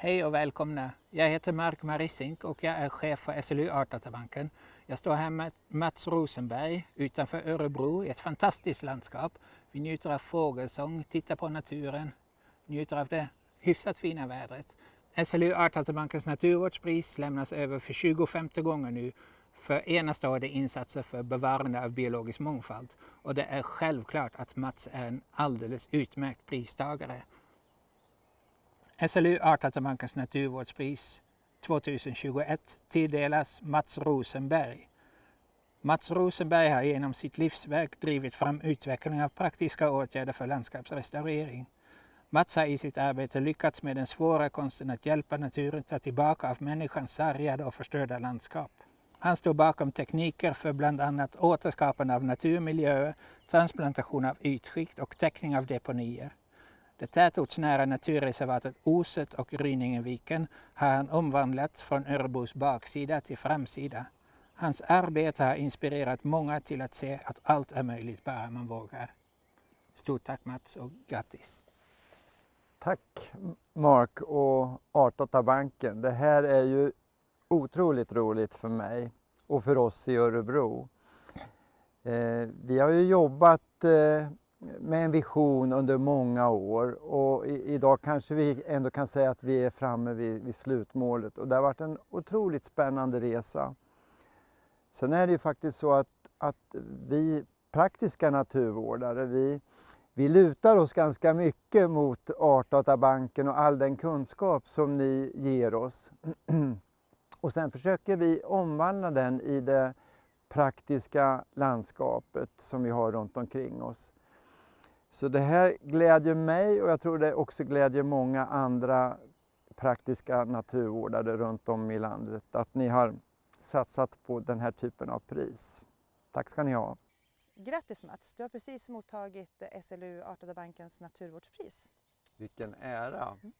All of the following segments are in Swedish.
Hej och välkomna! Jag heter Mark Marisink och jag är chef för SLU Artdatabanken. Jag står här med Mats Rosenberg utanför Örebro i ett fantastiskt landskap. Vi njuter av fågelsång, tittar på naturen, njuter av det hyfsat fina vädret. SLU Artdatabankens naturvårdspris lämnas över för 25 gånger nu för enastående insatser för bevarande av biologisk mångfald. Och det är självklart att Mats är en alldeles utmärkt pristagare. SLU Artdatabankens naturvårdspris 2021 tilldelas Mats Rosenberg. Mats Rosenberg har genom sitt livsverk drivit fram utvecklingen av praktiska åtgärder för landskapsrestaurering. Mats har i sitt arbete lyckats med den svåra konsten att hjälpa naturen ta tillbaka av människans sargade och förstörda landskap. Han står bakom tekniker för bland annat återskapande av naturmiljöer, transplantation av ytskikt och täckning av deponier. Det tätortsnära naturreservatet Oset och Rynningeviken har han omvandlat från Örebros baksida till framsida. Hans arbete har inspirerat många till att se att allt är möjligt bara man vågar. Stort tack Mats och grattis! Tack Mark och Artdatabanken. Det här är ju otroligt roligt för mig och för oss i Örebro. Eh, vi har ju jobbat eh, med en vision under många år och i, idag kanske vi ändå kan säga att vi är framme vid, vid slutmålet och det har varit en otroligt spännande resa. Sen är det ju faktiskt så att, att vi praktiska naturvårdare, vi, vi lutar oss ganska mycket mot Artdatabanken och all den kunskap som ni ger oss. Och sen försöker vi omvandla den i det praktiska landskapet som vi har runt omkring oss. Så det här glädjer mig och jag tror det också glädjer många andra praktiska naturvårdare runt om i landet att ni har satsat på den här typen av pris. Tack ska ni ha. Grattis Mats, du har precis mottagit SLU Artdatabankens naturvårdspris. Vilken ära! Mm.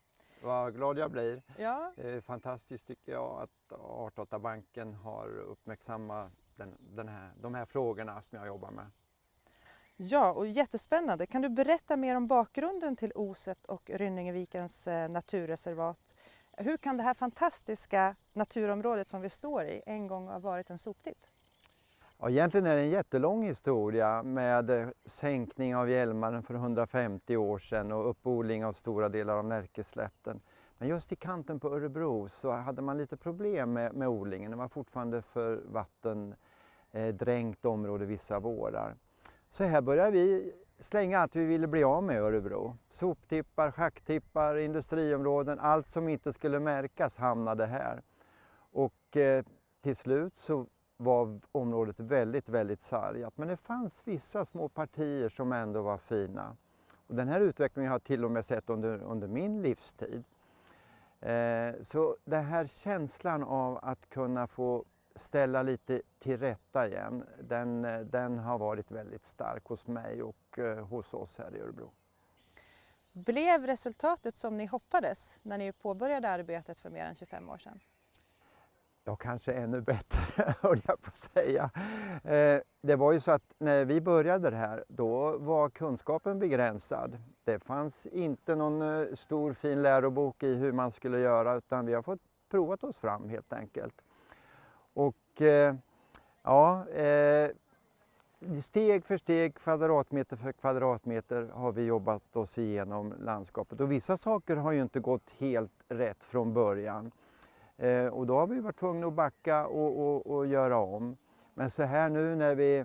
Vad glad jag blir. Ja. Det är fantastiskt tycker jag att Artdatabanken har uppmärksammat den, den här, de här frågorna som jag jobbar med. Ja, och jättespännande. Kan du berätta mer om bakgrunden till Oset och Rynningevikens eh, naturreservat? Hur kan det här fantastiska naturområdet som vi står i en gång ha varit en soptipp? Ja, egentligen är det en jättelång historia med eh, sänkning av Hjälmaren för 150 år sedan och uppodling av stora delar av Närkeslätten. Men just i kanten på Örebro så hade man lite problem med, med odlingen. Det var fortfarande för vattendränkt eh, område vissa vårar. Så här började vi slänga allt vi ville bli av med i Örebro. Soptippar, schacktippar, industriområden, allt som inte skulle märkas hamnade här. Och eh, till slut så var området väldigt, väldigt sargat. Men det fanns vissa små partier som ändå var fina. Och den här utvecklingen har jag till och med sett under, under min livstid. Eh, så den här känslan av att kunna få ställa lite till rätta igen, den, den har varit väldigt stark hos mig och eh, hos oss här i Örebro. Blev resultatet som ni hoppades när ni påbörjade arbetet för mer än 25 år sedan? Ja, kanske ännu bättre, höll jag på att säga. Eh, det var ju så att när vi började det här, då var kunskapen begränsad. Det fanns inte någon eh, stor fin lärobok i hur man skulle göra, utan vi har fått provat oss fram helt enkelt. Och eh, ja, eh, steg för steg, kvadratmeter för kvadratmeter har vi jobbat oss igenom landskapet. Och vissa saker har ju inte gått helt rätt från början. Eh, och då har vi varit tvungna att backa och, och, och, göra om. Men så här nu när vi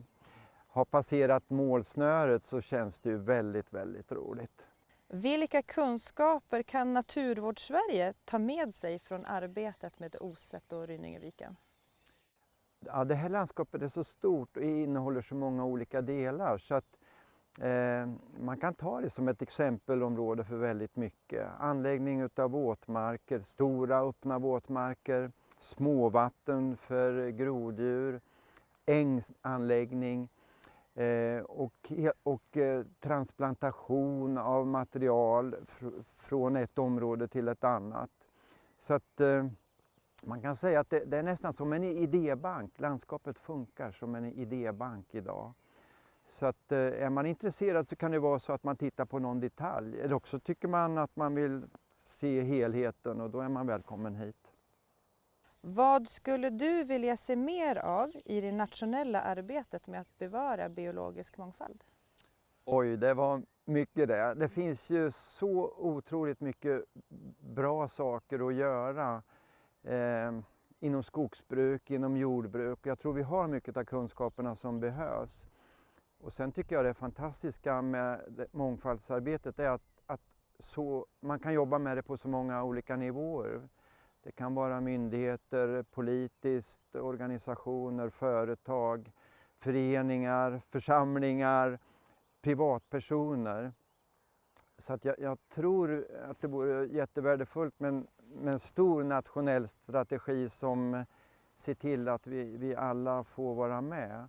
har passerat målsnöret så känns det ju väldigt, väldigt roligt. Vilka kunskaper kan Naturvårdssverige ta med sig från arbetet med Oset och Rynningeviken? Ja, det här landskapet är så stort och innehåller så många olika delar så att Eh, man kan ta det som ett exempelområde för väldigt mycket. Anläggning av våtmarker, stora öppna våtmarker, småvatten för groddjur, ängsanläggning eh, och, och eh, transplantation av material fr från ett område till ett annat. Så att eh, man kan säga att det, det är nästan som en idébank. Landskapet funkar som en idébank idag. Så att, eh, är man intresserad så kan det vara så att man tittar på någon detalj. Eller också tycker man att man vill se helheten och då är man välkommen hit. Vad skulle du vilja se mer av i det nationella arbetet med att bevara biologisk mångfald? Oj, det var mycket det. Det finns ju så otroligt mycket bra saker att göra eh, inom skogsbruk, inom jordbruk. Jag tror vi har mycket av kunskaperna som behövs. Och sen tycker jag det fantastiska med mångfaldsarbetet är att, att så, man kan jobba med det på så många olika nivåer. Det kan vara myndigheter, politiskt, organisationer, företag, föreningar, församlingar, privatpersoner. Så att jag, jag, tror att det vore jättevärdefullt med, med en stor nationell strategi som ser till att vi, vi alla får vara med.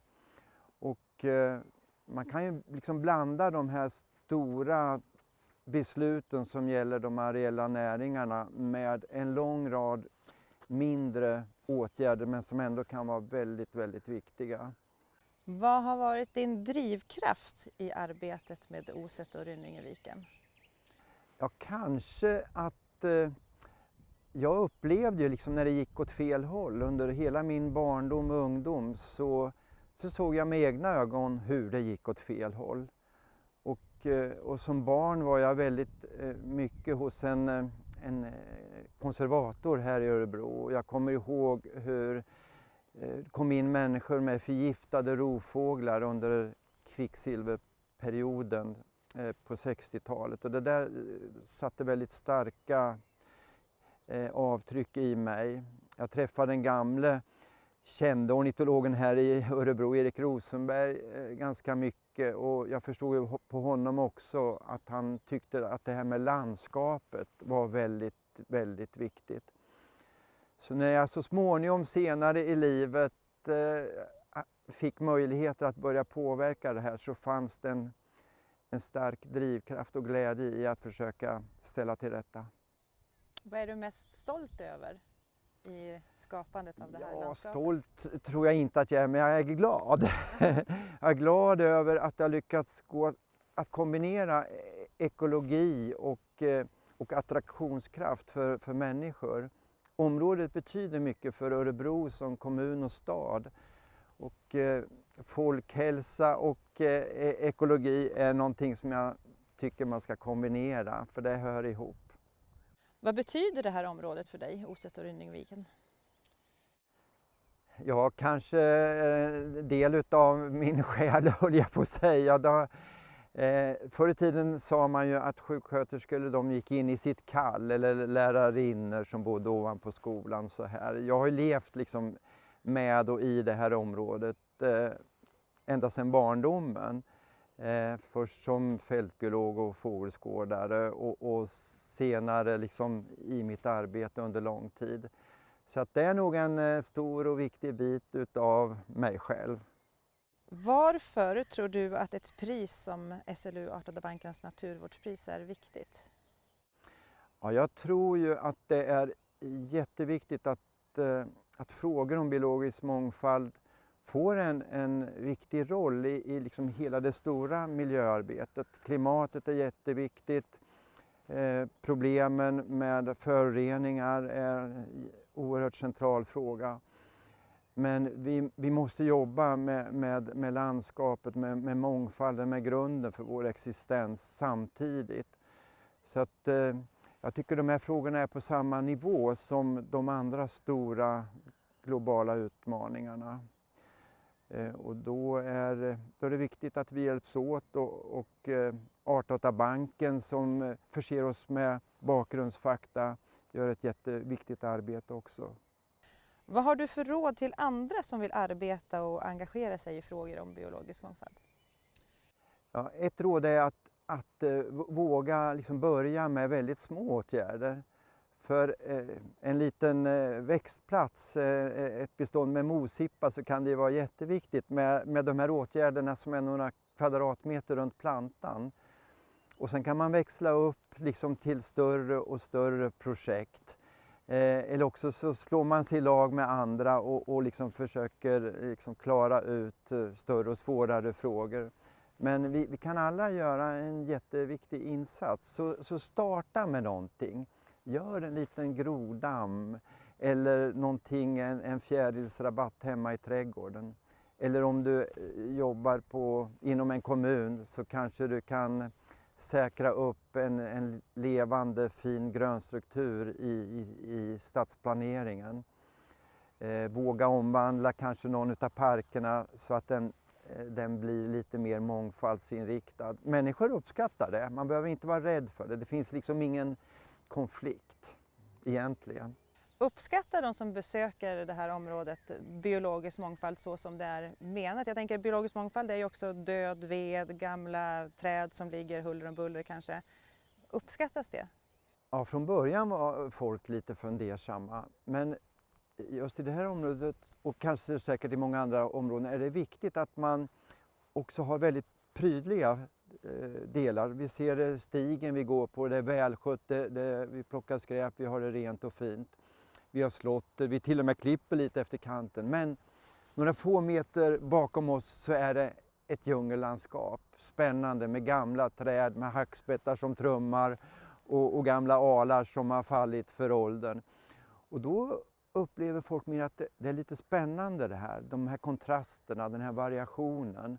Och eh, man kan ju liksom blanda de här stora besluten som gäller de areella näringarna med en lång rad mindre åtgärder men som ändå kan vara väldigt, väldigt viktiga. Vad har varit din drivkraft i arbetet med Oset och Rynningeviken? Ja, kanske att eh, jag upplevde ju liksom när det gick åt fel håll under hela min barndom och ungdom så, så såg jag med egna ögon hur det gick åt fel håll. Och, eh, och som barn var jag väldigt eh, mycket hos en, eh, en konservator här i Örebro. Jag kommer ihåg hur det kom in människor med förgiftade rovfåglar under kvicksilverperioden på 60-talet och det där satte väldigt starka Eh, avtryck i mig. Jag träffade den gamle kände ornitologen här i Örebro, Erik Rosenberg, eh, ganska mycket mycket och jag förstod ju på honom också att han tyckte att det här med landskapet var väldigt, väldigt viktigt. Så när jag så småningom senare i livet eh, fick möjligheter att börja påverka det här så fanns det en, en stark drivkraft och glädje i att försöka ställa till rätta. Vad är du mest stolt över i skapandet av det här ja, landskapet? Stolt tror jag inte att jag är, men jag är glad. jag är glad över att jag lyckats gå att kombinera ekologi och, eh, och attraktionskraft för, för människor. Området betyder mycket för Örebro som kommun och stad. Och eh, folkhälsa och eh, e-, ekologi är någonting som jag tycker man ska kombinera, för det hör ihop. Vad betyder det här området för dig, Oset och Rynningviken? Ja, kanske en del utav min själ höll jag på att säga. Då, eh, förr i tiden sa man ju att sjuksköterskor de gick in i sitt kall eller lärarinnor som bodde ovanpå skolan. Så här. Jag har levt liksom med och i det här området eh, ända sedan barndomen. Eh, först som fältbiolog och fågelskådare och, och, senare liksom i mitt arbete under lång tid. Så att det är nog en eh, stor och viktig bit utav mig själv. Varför tror du att ett pris som SLU Artdatabankens naturvårdspris är viktigt? Ja, jag tror ju att det är jätteviktigt att, eh, att frågor om biologisk mångfald får en, en viktig roll i, i liksom hela det stora miljöarbetet. Klimatet är jätteviktigt. Eh, problemen med föroreningar är en oerhört central fråga. Men vi, vi måste jobba med, med, med landskapet, med, med mångfalden, med grunden för vår existens samtidigt. Så att, eh, jag tycker de här frågorna är på samma nivå som de andra stora globala utmaningarna. Eh, och då är, då är det viktigt att vi hjälps åt och, och eh, Artdatabanken som eh, förser oss med bakgrundsfakta gör ett jätteviktigt arbete också. Vad har du för råd till andra som vill arbeta och engagera sig i frågor om biologisk mångfald? Ja, ett råd är att, att våga liksom börja med väldigt små åtgärder. För eh, en liten eh, växtplats, eh, ett bestånd med mosippa, så kan det vara jätteviktigt med, med de här åtgärderna som är några kvadratmeter runt plantan. Och sen kan man växla upp liksom till större och större projekt. eller också så slår man sig i lag med andra och, och liksom försöker liksom klara ut större och svårare frågor. Men vi, vi, kan alla göra en jätteviktig insats, så, så starta med någonting. Gör en liten grodamm eller någonting, en, en fjärilsrabatt hemma i trädgården. Eller om du eh, jobbar på, inom en kommun så kanske du kan säkra upp en, en levande fin grönstruktur i, i, i stadsplaneringen. Eh, våga omvandla kanske någon av parkerna så att den, eh, den blir lite mer mångfaldsinriktad. Människor uppskattar det, man behöver inte vara rädd för det. Det finns liksom ingen konflikt egentligen. Uppskattar de som besöker det här området biologisk mångfald så som det är menat? Jag tänker biologisk mångfald är ju också död ved, gamla träd som ligger huller om buller kanske. Uppskattas det? Ja, från början var folk lite fundersamma men just i det här området och kanske säkert i många andra områden är det viktigt att man också har väldigt prydliga Eh, delar. Vi ser eh, stigen vi går på, det är välskött, det, det, vi plockar skräp, vi har det rent och fint. Vi har slåtter, eh, vi till och med klipper lite efter kanten. Men några få meter bakom oss så är det ett djungellandskap. Spännande med gamla träd, med hackspettar som trummar och, och gamla alar som har fallit för åldern. Och då upplever folk mer att det, det, är lite spännande det här, de här kontrasterna, den här variationen.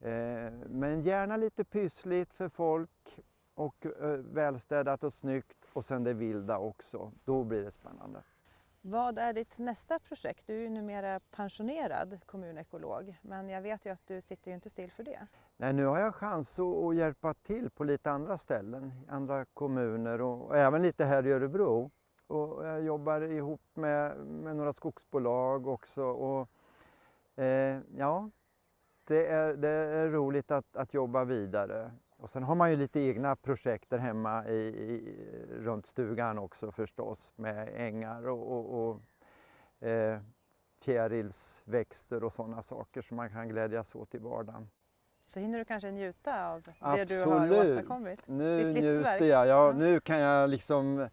Eh, men gärna lite pyssligt för folk och eh, välstädat och snyggt och sen det vilda också. Då blir det spännande. Vad är ditt nästa projekt? Du är ju numera pensionerad kommunekolog men jag vet ju att du sitter ju inte still för det. Nej, nu har jag chans att, hjälpa till på lite andra ställen, andra kommuner och, och även lite här i Örebro. Och jag jobbar ihop med, med några skogsbolag också. Och, eh, ja, det är, det är roligt att, att jobba vidare. Och sen har man ju lite egna projekt där hemma i, i, runt stugan också förstås med ängar och, och, och eh, fjärilsväxter och sådana saker som man kan glädjas åt i vardagen. Så hinner du kanske njuta av det Absolut. du har åstadkommit? Nu Ditt livsverk. njuter jag. Ja, Nu kan jag liksom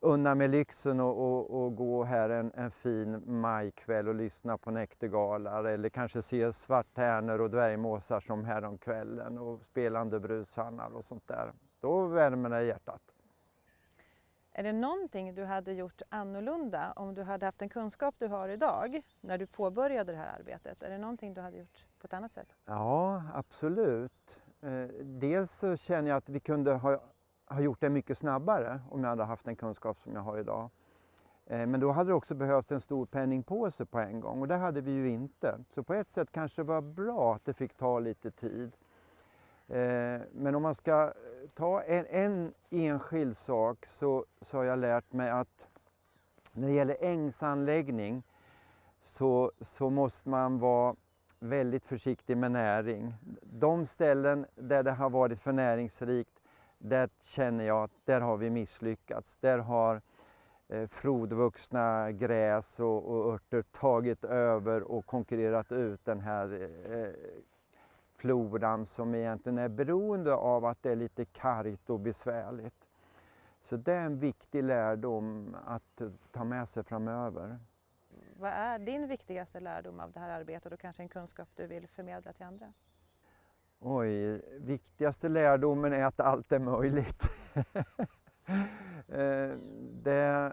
unna mig lyxen och, och, och gå här en, en fin majkväll och lyssna på näktergalar eller kanske se svarttärnor och dvärgmåsar som häromkvällen och spelande brushannar och sånt där. Då värmer det hjärtat. Är det någonting du hade gjort annorlunda om du hade haft den kunskap du har idag när du påbörjade det här arbetet? Är det någonting du hade gjort på ett annat sätt? Ja, absolut. Eh, dels så känner jag att vi kunde ha ha gjort det mycket snabbare om jag hade haft den kunskap som jag har idag. Eh, men då hade det också behövts en stor penningpåse på en gång och det hade vi ju inte. Så på ett sätt kanske det var bra att det fick ta lite tid. Eh, men om man ska ta en, en enskild sak så, så har jag lärt mig att när det gäller ängsanläggning så, så måste man vara väldigt försiktig med näring. De ställen där det har varit för näringsrikt där känner jag att där har vi misslyckats. Där har eh, frodvuxna gräs och, och örter tagit över och konkurrerat ut den här eh, floran som egentligen är beroende av att det är lite kargt och besvärligt. Så det är en viktig lärdom att ta med sig framöver. Vad är din viktigaste lärdom av det här arbetet och kanske en kunskap du vill förmedla till andra? Oj, viktigaste lärdomen är att allt är möjligt. Eh, det,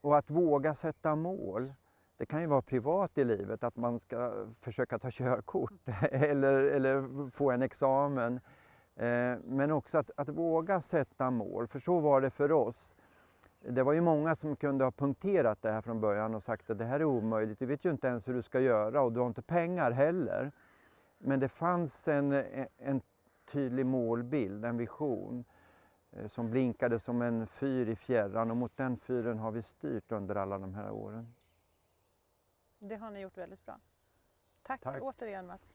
och att våga sätta mål. Det kan ju vara privat i livet, att man ska försöka ta körkort eller, eller få en examen. Eh, men också att, att våga sätta mål, för så var det för oss. Det var ju många som kunde ha punkterat det här från början och sagt att det här är omöjligt, du vet ju inte ens hur du ska göra och du har inte pengar heller. Men det fanns en, en tydlig målbild, en vision eh, som blinkade som en fyr i fjärran och mot den fyren har vi styrt under alla de här åren. Det har ni gjort väldigt bra. Tack, Tack. återigen Mats.